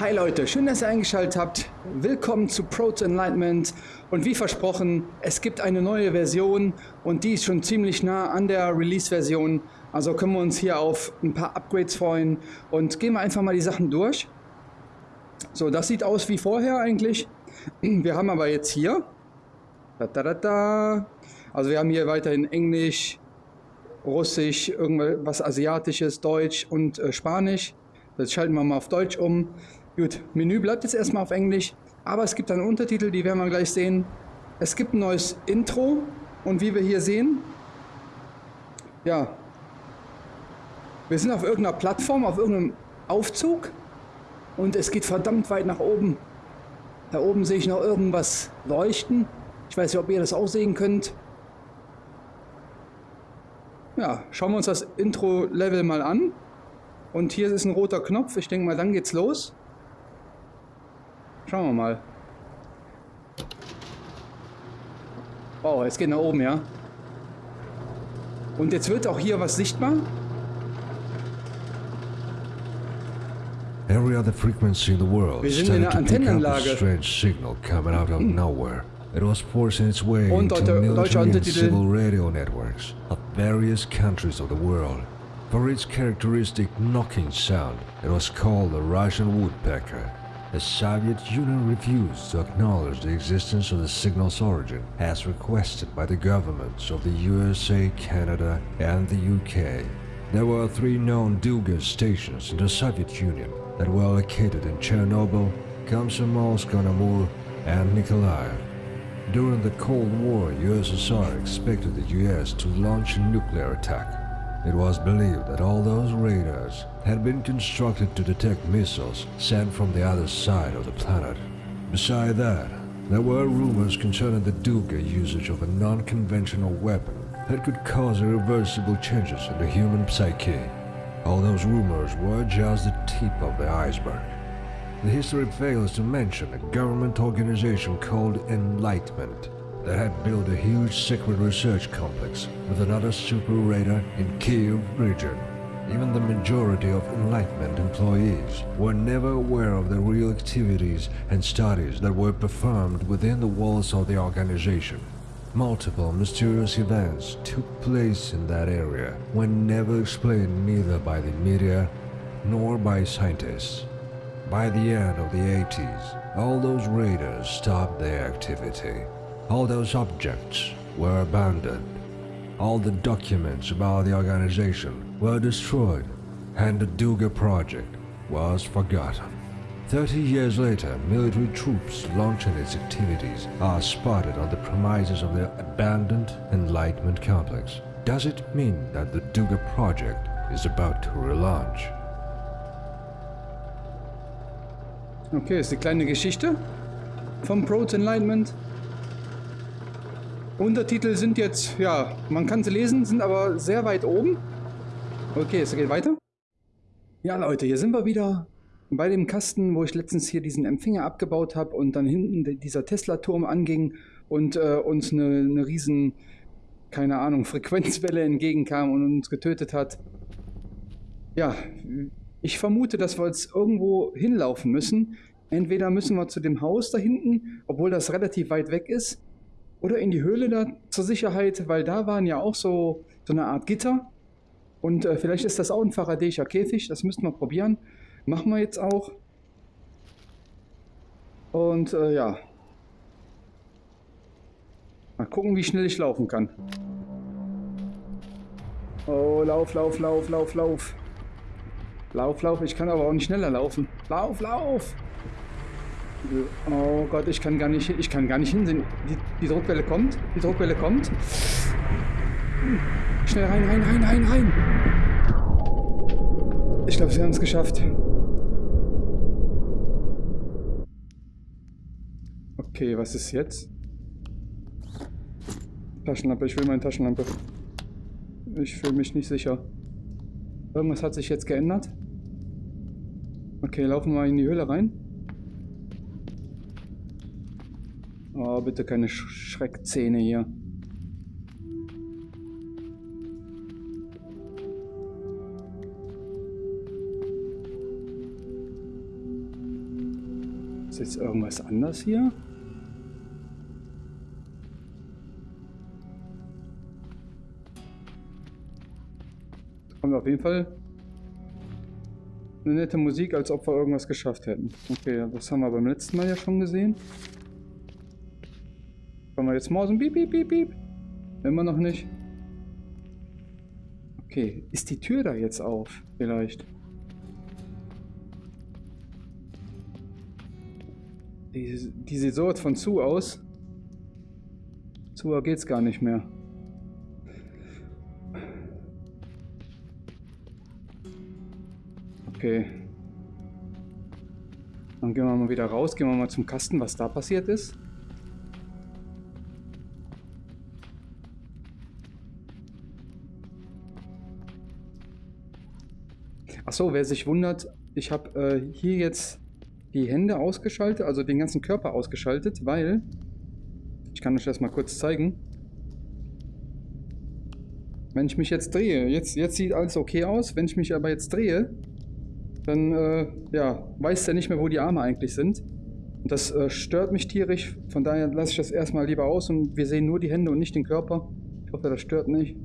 Hi Leute, schön, dass ihr eingeschaltet habt. Willkommen zu Proto Enlightenment. Und wie versprochen, es gibt eine neue Version und die ist schon ziemlich nah an der Release-Version. Also können wir uns hier auf ein paar Upgrades freuen und gehen wir einfach mal die Sachen durch. So, das sieht aus wie vorher eigentlich. Wir haben aber jetzt hier, da, da, da, da. also wir haben hier weiterhin Englisch, Russisch, irgendwas Asiatisches, Deutsch und äh, Spanisch. Das schalten wir mal auf Deutsch um. Gut, Menü bleibt jetzt erstmal auf Englisch, aber es gibt einen Untertitel, die werden wir gleich sehen. Es gibt ein neues Intro und wie wir hier sehen, ja, wir sind auf irgendeiner Plattform, auf irgendeinem Aufzug und es geht verdammt weit nach oben. Da oben sehe ich noch irgendwas leuchten. Ich weiß nicht, ob ihr das auch sehen könnt. Ja, schauen wir uns das Intro-Level mal an. Und hier ist ein roter Knopf. Ich denke mal, dann geht's los. Schauen wir mal. Oh, es geht nach oben, ja. Und jetzt wird auch hier was sichtbar. Every other frequency in the world Wir sind in einer Antennenanlage. strange signal coming out of nowhere. It was forcing its way Und into military and civil radio networks of various countries of the world. For its characteristic knocking sound, it was called the Russian woodpecker. The Soviet Union refused to acknowledge the existence of the signal's origin, as requested by the governments of the USA, Canada, and the UK. There were three known Duga stations in the Soviet Union that were located in Chernobyl, Komsomolsk-on-Amur, and Nikolaev. During the Cold War, USSR expected the US to launch a nuclear attack. It was believed that all those radars had been constructed to detect missiles sent from the other side of the planet. Beside that, there were rumors concerning the Duga usage of a non-conventional weapon that could cause irreversible changes in the human psyche. All those rumors were just the tip of the iceberg. The history fails to mention a government organization called Enlightenment that had built a huge secret research complex with another super radar in Kiev region. Even the majority of Enlightenment employees were never aware of the real activities and studies that were performed within the walls of the organization. Multiple mysterious events took place in that area when never explained neither by the media nor by scientists. By the end of the 80s, all those raiders stopped their activity. All those objects were abandoned. All the documents about the organization were destroyed, and the Duga project was forgotten. Thirty years later, military troops launching its activities are spotted on the premises of the abandoned Enlightenment complex. Does it mean that the Duga project is about to relaunch? Okay, ist eine kleine Geschichte vom Proto Enlightenment. Untertitel sind jetzt, ja, man kann sie lesen, sind aber sehr weit oben. Okay, es geht weiter. Ja, Leute, hier sind wir wieder bei dem Kasten, wo ich letztens hier diesen Empfänger abgebaut habe und dann hinten dieser Tesla-Turm anging und äh, uns eine, eine riesen, keine Ahnung, Frequenzwelle entgegenkam und uns getötet hat. Ja, ich vermute, dass wir jetzt irgendwo hinlaufen müssen. Entweder müssen wir zu dem Haus da hinten, obwohl das relativ weit weg ist, oder in die Höhle da zur Sicherheit, weil da waren ja auch so, so eine Art Gitter. Und äh, vielleicht ist das auch ein faradäischer Käfig, das müssten wir probieren. Machen wir jetzt auch. Und äh, ja. Mal gucken, wie schnell ich laufen kann. Oh, lauf, lauf, lauf, lauf, lauf. Lauf, lauf, ich kann aber auch nicht schneller laufen. Lauf, lauf! Oh Gott, ich kann gar nicht, ich kann gar nicht hinsehen. Die, die Druckwelle kommt, die Druckwelle kommt. Schnell rein, rein, rein, rein, rein! Ich glaube, sie haben es geschafft. Okay, was ist jetzt? Taschenlampe, ich will meine Taschenlampe. Ich fühle mich nicht sicher. Irgendwas hat sich jetzt geändert. Okay, laufen wir in die Höhle rein. Oh, bitte keine Sch Schreckzähne hier. jetzt irgendwas anders hier? Kommt auf jeden Fall eine nette Musik, als ob wir irgendwas geschafft hätten. Okay, das haben wir beim letzten Mal ja schon gesehen. Können wir jetzt mausen? Piep, piep, piep, piep. Immer noch nicht. Okay, ist die Tür da jetzt auf? Vielleicht. Die, die sieht so von zu aus. Zu geht's gar nicht mehr. Okay. Dann gehen wir mal wieder raus, gehen wir mal zum Kasten, was da passiert ist. Achso, wer sich wundert, ich habe äh, hier jetzt die Hände ausgeschaltet, also den ganzen Körper ausgeschaltet, weil, ich kann euch das mal kurz zeigen, wenn ich mich jetzt drehe, jetzt, jetzt sieht alles okay aus, wenn ich mich aber jetzt drehe, dann äh, ja, weiß er nicht mehr, wo die Arme eigentlich sind. Und das äh, stört mich tierisch, von daher lasse ich das erstmal lieber aus und wir sehen nur die Hände und nicht den Körper. Ich hoffe, das stört nicht.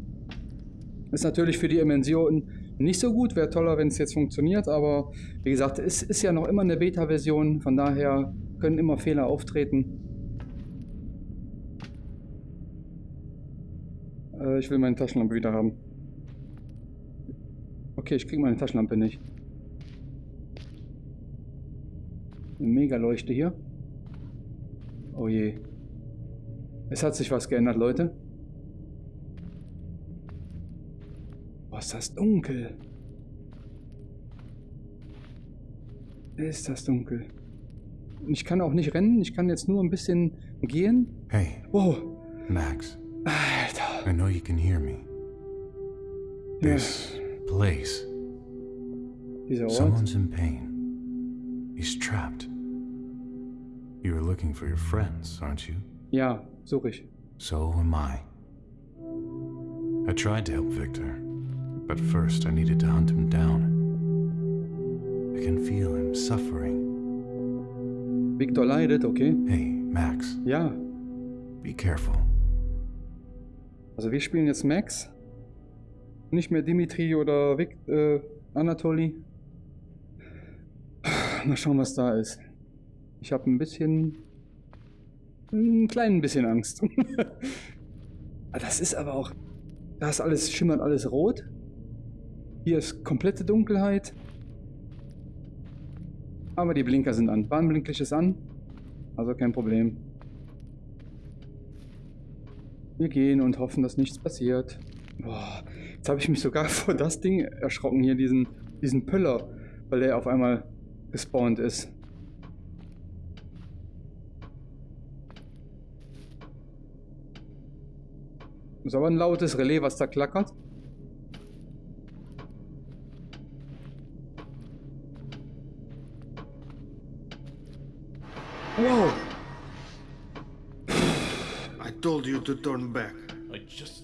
Ist natürlich für die Dimension nicht so gut, wäre toller, wenn es jetzt funktioniert, aber wie gesagt, es ist ja noch immer eine Beta-Version, von daher können immer Fehler auftreten. Äh, ich will meine Taschenlampe wieder haben. Okay, ich kriege meine Taschenlampe nicht. Eine Megaleuchte hier. Oh je. Es hat sich was geändert, Leute. Ist das dunkel. Ist das dunkel. Ich kann auch nicht rennen, ich kann jetzt nur ein bisschen gehen. Hey. Oh. Max. Alter. I know you can hear me. This Ja. place. Dieser Ort. Someone's in pain. He's trapped. You were looking for your friends, aren't you? Ja, suche ich. So am I. I tried to help Victor, but first I needed to hunt him down. I can feel him suffering. Victor leidet, okay. Hey, Max, Ja. be careful. Also wir spielen jetzt Max. Nicht mehr Dimitri oder Vic, äh, Anatoli. Mal schauen, was da ist. Ich habe ein bisschen... Ein klein bisschen Angst. Ah, das ist aber auch... Da ist alles, schimmert alles rot. Hier ist komplette Dunkelheit. Aber die Blinker sind an. Warnblinklicht ist an. Also kein Problem. Wir gehen und hoffen, dass nichts passiert. Boah, jetzt habe ich mich sogar vor das Ding erschrocken hier, diesen, diesen Pöller, weil der auf einmal gespawnt ist. Ist aber ein lautes Relais, was da klackert. Told you to turn back. I just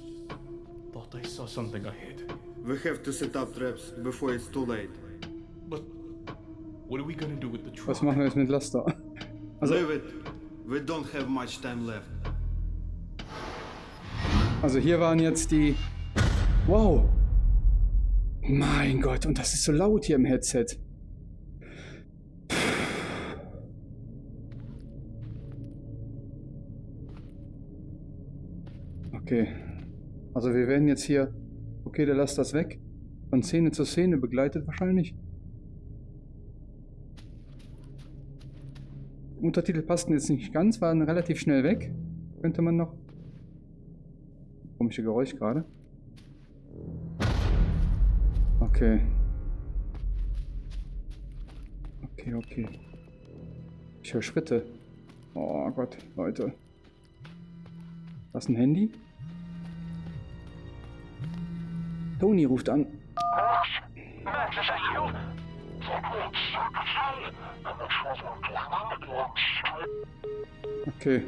thought I saw something ahead. We have to set up traps before it's too late. But what are we gonna do with the truck? Was machen wir jetzt mit Laster? Also- Leave it. We don't have much time left. Also hier waren jetzt die... Wow! Mein Gott, und das ist so laut hier im Headset. Okay. Also wir werden jetzt hier... Okay, der lasst das weg. Von Szene zu Szene begleitet wahrscheinlich. Untertitel passten jetzt nicht ganz, waren relativ schnell weg. Könnte man noch Komische Geräusch gerade. Okay. Okay, okay. Ich höre Schritte. Oh Gott, Leute. Was ein Handy? Toni ruft an. Okay.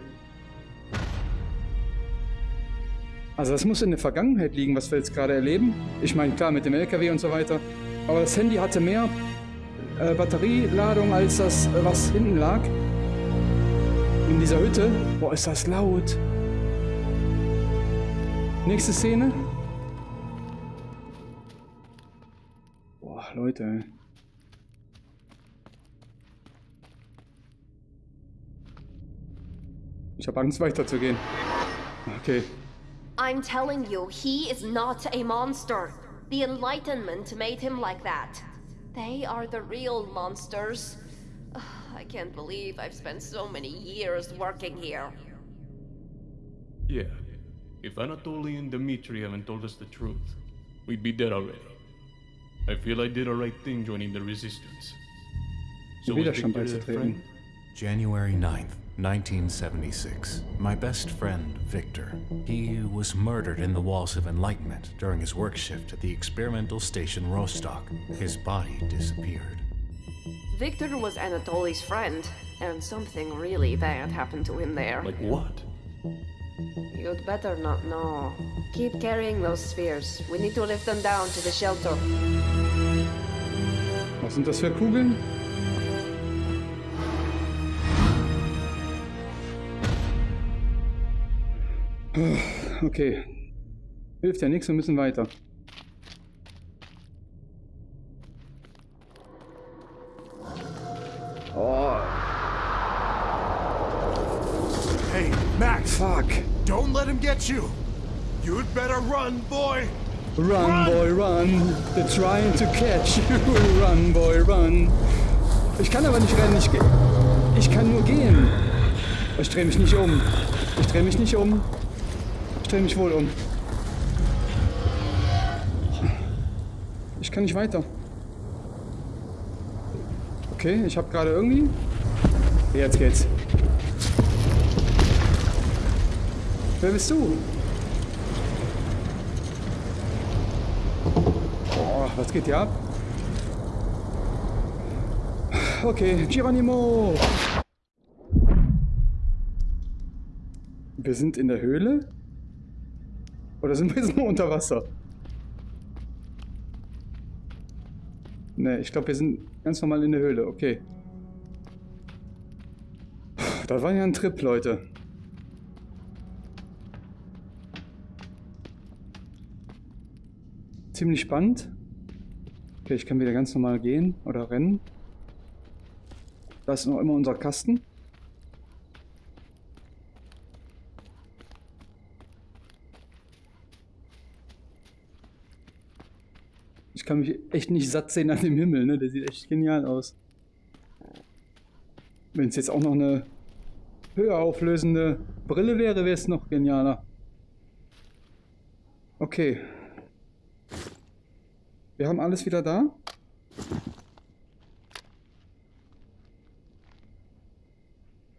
Also das muss in der Vergangenheit liegen, was wir jetzt gerade erleben. Ich meine, klar, mit dem LKW und so weiter. Aber das Handy hatte mehr äh, Batterieladung als das, äh, was hinten lag. In dieser Hütte. Boah, ist das laut. Nächste Szene. Leute. Ich habe Angst weiterzugehen. Okay. I'm telling you, he is not a monster. The Enlightenment made him like that. They are the real monsters. I can't believe I've spent so many years working here. Yeah. If Anatoly and Dmitri haven't told us the truth, we'd be dead already. I feel I did the right thing joining the resistance. Den was Widerstand Victor a beizutreten. friend? January 9th, 1976. My best friend, Victor. He was murdered in the Walls of Enlightenment during his work shift at the experimental station Rostock. His body disappeared. Victor was Anatoly's friend, and something really bad happened to him there. Like what? You'd better not know. Keep carrying those spheres. We need to lift them down to the shelter. Was sind das für Kugeln? Okay. Hilft ja nichts, wir müssen weiter. Him get you. You'd better run, boy. Run, boy, run. They're trying to catch you. Run, boy, run. Ich kann aber nicht rennen. Ich, ich kann nur gehen. Ich drehe mich nicht um. Ich drehe mich nicht um. Ich drehe mich wohl um. Ich kann nicht weiter. Okay, ich habe gerade irgendwie... Jetzt geht's. Wer bist du? Boah, was geht hier ab? Okay, Geronimo! Wir sind in der Höhle? Oder sind wir jetzt nur unter Wasser? Ne, ich glaube, wir sind ganz normal in der Höhle. Okay. Das war ja ein Trip, Leute. Ziemlich spannend. Okay, ich kann wieder ganz normal gehen oder rennen. Da ist noch immer unser Kasten. Ich kann mich echt nicht satt sehen an dem Himmel, ne? Der sieht echt genial aus. Wenn es jetzt auch noch eine höher auflösende Brille wäre, wäre es noch genialer. Okay. Wir haben alles wieder da.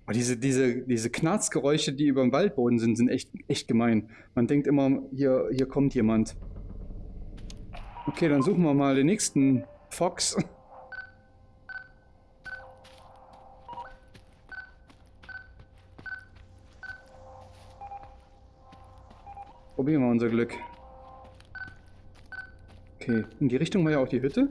Oh, diese, diese, diese Knarzgeräusche, die über dem Waldboden sind, sind echt, echt gemein. Man denkt immer, hier, hier kommt jemand. Okay, dann suchen wir mal den nächsten Fox. Probieren wir unser Glück. Okay, in die Richtung war ja auch die Hütte.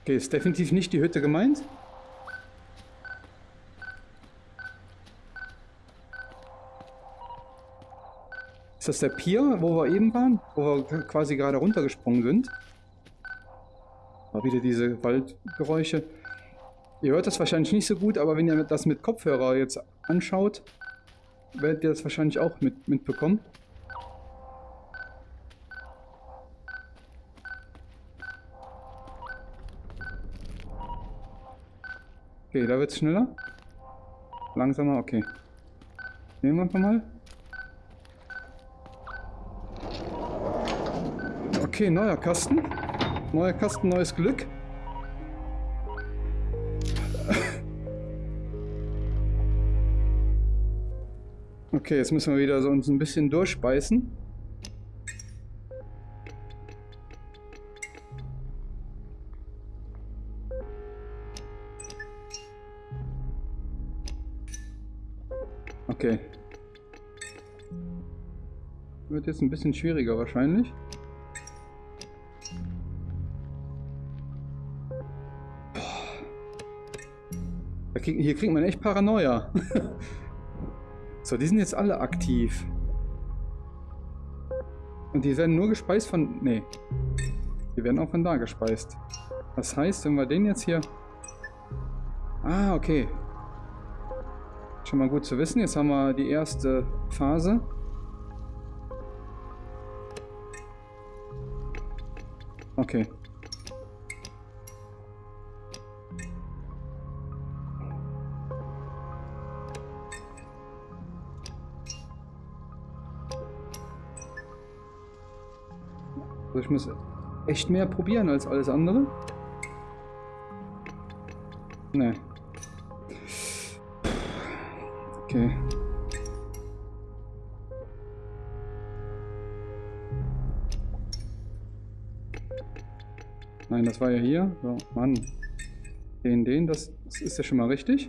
Okay, ist definitiv nicht die Hütte gemeint. Ist das der Pier, wo wir eben waren? Wo wir quasi gerade runtergesprungen sind? Mal wieder diese Waldgeräusche. Ihr hört das wahrscheinlich nicht so gut, aber wenn ihr das mit Kopfhörer jetzt anschaut, werdet ihr das wahrscheinlich auch mit, mitbekommen. Okay, da wird's schneller. Langsamer, okay. Nehmen wir einfach mal. Okay, neuer Kasten. Neuer Kasten, neues Glück. Okay, jetzt müssen wir wieder so uns ein bisschen durchbeißen. Okay. wird jetzt ein bisschen schwieriger wahrscheinlich. Boah. Krieg, hier kriegt man echt Paranoia. so, die sind jetzt alle aktiv. Und die werden nur gespeist von... Nee. Die werden auch von da gespeist. Das heißt, wenn wir den jetzt hier... Ah, okay. Schon mal gut zu wissen. Jetzt haben wir die erste Phase. Okay. Also ich muss echt mehr probieren als alles andere. Nee. Okay. Nein, das war ja hier. So, Mann. Den, den, das, das ist ja schon mal richtig.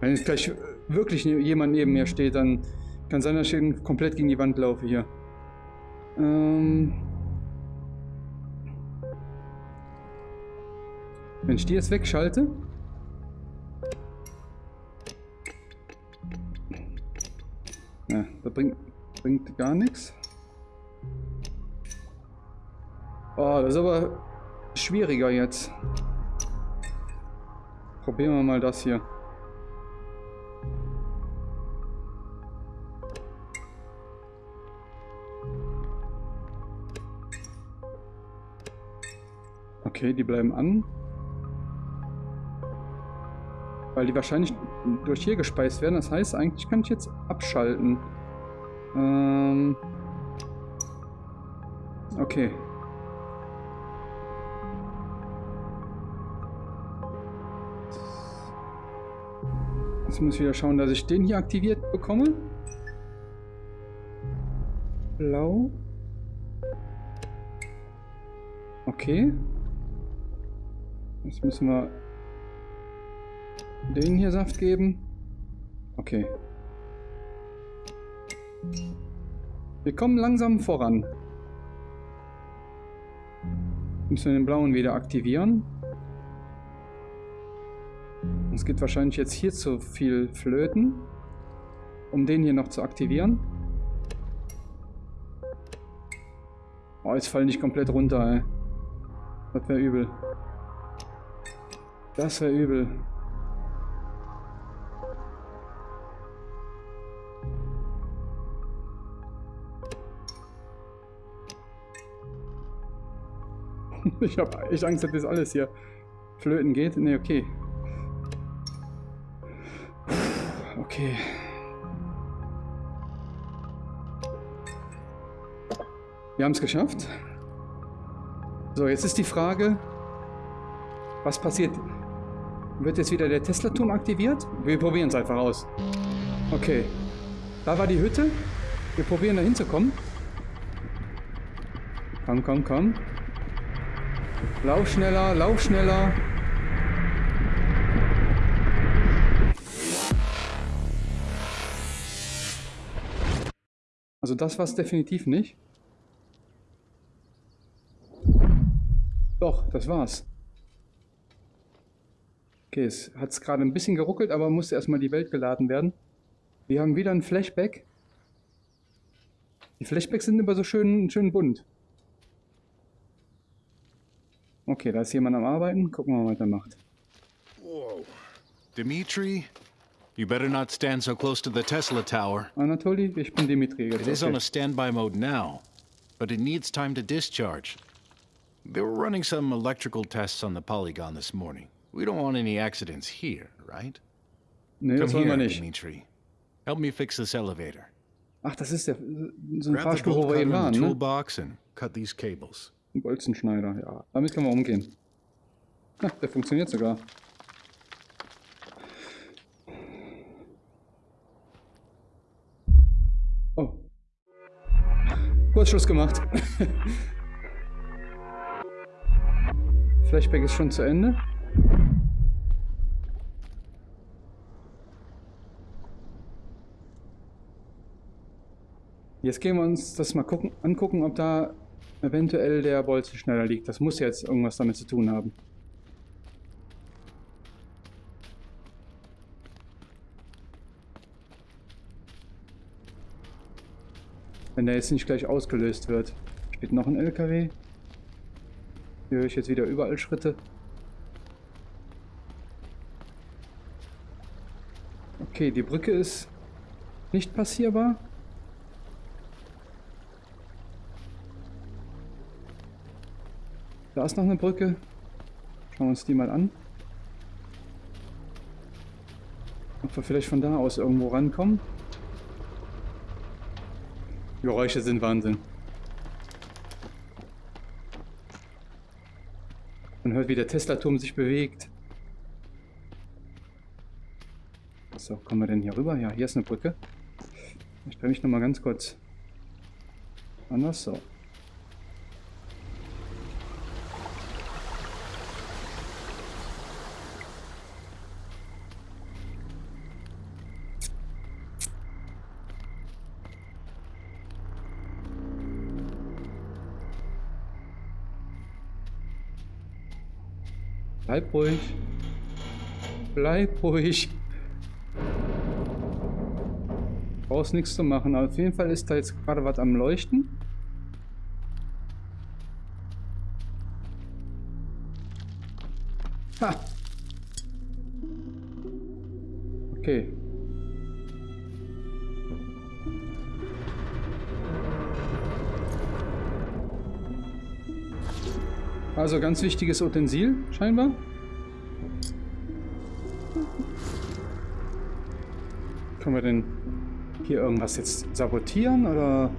Wenn jetzt gleich wirklich jemand neben mir steht, dann kann sein, dass ich komplett gegen die Wand laufe hier. Ähm Wenn ich die jetzt wegschalte. Ja, das bringt, bringt gar nichts. Oh, das ist aber schwieriger jetzt. Probieren wir mal das hier. Okay, die bleiben an. Weil die wahrscheinlich durch hier gespeist werden. Das heißt, eigentlich kann ich jetzt abschalten. Ähm okay. Jetzt muss ich wieder schauen, dass ich den hier aktiviert bekomme. Blau. Okay. Jetzt müssen wir den hier Saft geben. Okay. Wir kommen langsam voran. Müssen wir den blauen wieder aktivieren. Es geht wahrscheinlich jetzt hier zu viel flöten, um den hier noch zu aktivieren. Oh, jetzt fallen nicht komplett runter, ey. Das wäre übel. Das wäre übel. ich habe echt Angst, dass das alles hier flöten geht. Ne, okay. Okay. Wir haben es geschafft. So, jetzt ist die Frage, was passiert? Wird jetzt wieder der Tesla-Turm aktiviert? Wir probieren es einfach aus. Okay. Da war die Hütte. Wir probieren da hinzukommen. Komm, komm, komm. Lauf schneller, lauf schneller. Also das war es definitiv nicht. Doch, das war's. Okay, es hat gerade ein bisschen geruckelt, aber musste erstmal die Welt geladen werden. Wir haben wieder ein Flashback. Die Flashbacks sind immer so schön, schön bunt. Okay, da ist jemand am Arbeiten. Gucken wir mal, was er macht. Whoa. Dimitri, you better not stand so close to the Tesla tower. Anatoly, ich bin Dimitri. It is on a standby mode now, but it needs time to discharge. They were running some electrical tests on the polygon this morning. We don't want any accidents here, right? Nee, das wollen wir nicht. Dimitri. Help me fix this elevator. Ach, das ist der so ein Fahrstuhl, wo wir eben waren, ne? Toolbox and cut these cables. Ein Bolzenschneider, ja. Damit können wir umgehen. Ha, der funktioniert sogar. Oh. Kurzschluss gemacht. Flashback ist schon zu Ende. Jetzt gehen wir uns das mal gucken, angucken, ob da eventuell der Bolzen schneller liegt. Das muss jetzt irgendwas damit zu tun haben. Wenn der jetzt nicht gleich ausgelöst wird. Steht noch ein LKW. Hier höre ich jetzt wieder überall Schritte. Okay, die Brücke ist nicht passierbar. Da ist noch eine Brücke. Schauen wir uns die mal an. Ob wir vielleicht von da aus irgendwo rankommen. Geräusche sind Wahnsinn. Man hört, wie der Tesla-Turm sich bewegt. So, kommen wir denn hier rüber? Ja, hier ist eine Brücke. Ich drehe mich nochmal ganz kurz anders. So. Bleib ruhig. Bleib ruhig. Brauchst nichts zu machen. Auf jeden Fall ist da jetzt gerade was am Leuchten. Ha! Okay. Also ganz wichtiges Utensil, scheinbar. Können wir denn hier irgendwas jetzt sabotieren oder?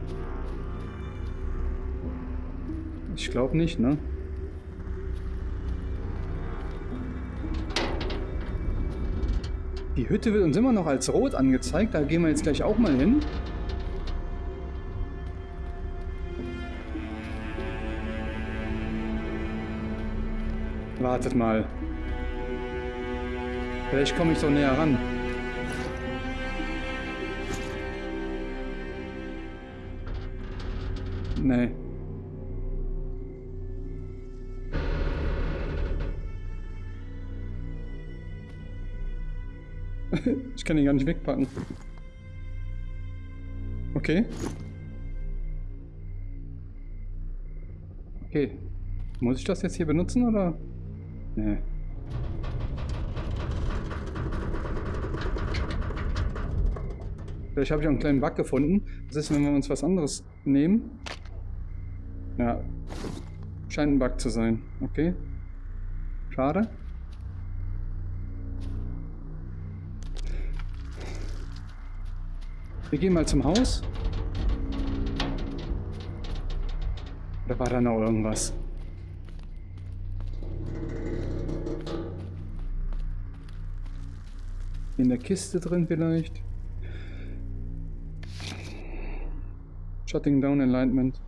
Ich glaube nicht, ne? Die Hütte wird uns immer noch als rot angezeigt. Da gehen wir jetzt gleich auch mal hin. Wartet mal. Vielleicht komme ich so näher ran. Kann ihn gar nicht wegpacken. Okay. Okay. Muss ich das jetzt hier benutzen oder? Nee. Vielleicht habe ich auch einen kleinen Bug gefunden. Was ist, wenn wir uns was anderes nehmen? Ja. Scheint ein Bug zu sein. Okay. Schade. Wir gehen mal zum Haus. Oder war da noch irgendwas? In der Kiste drin vielleicht? Shutting down enlightenment.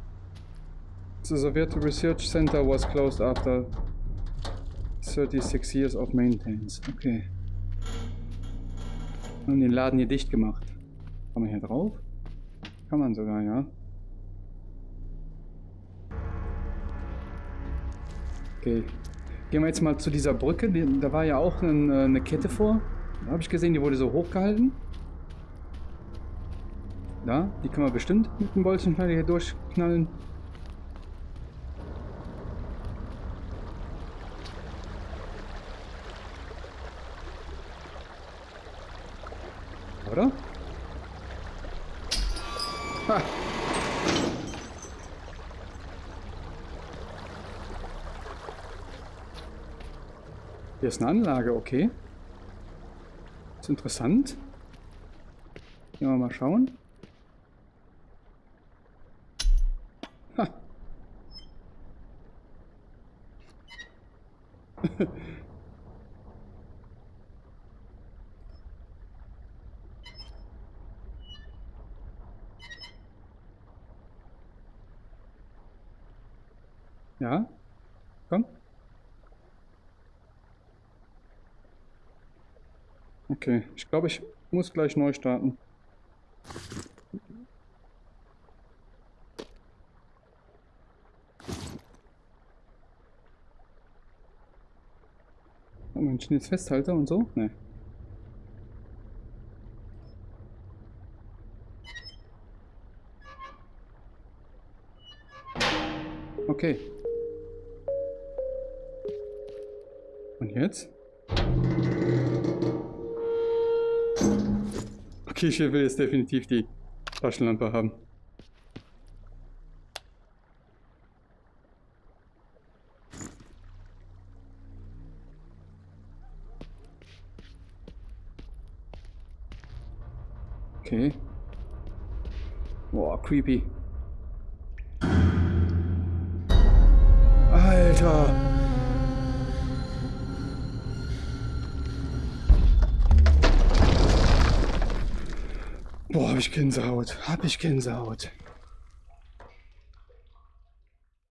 The Soviet Research Center was closed after 36 years of maintenance. Okay. Haben den Laden hier dicht gemacht. Kann man hier drauf? Kann man sogar, ja. Okay. Gehen wir jetzt mal zu dieser Brücke. Da war ja auch eine, eine Kette vor. Da habe ich gesehen, die wurde so hochgehalten. Da, die können wir bestimmt mit dem Bolzenschneider hier durchknallen. Oder? Ha. Hier ist eine Anlage, okay. Ist interessant. Gehen wir mal schauen. Ha. Ja, komm. Okay, ich glaube, ich muss gleich neu starten. Oh, mein jetzt Festhalter und so? Ne. Okay. Und jetzt? Ich will jetzt definitiv die Taschenlampe haben. Okay. Boah, creepy. Ich Gänsehaut. Hab ich Gänsehaut.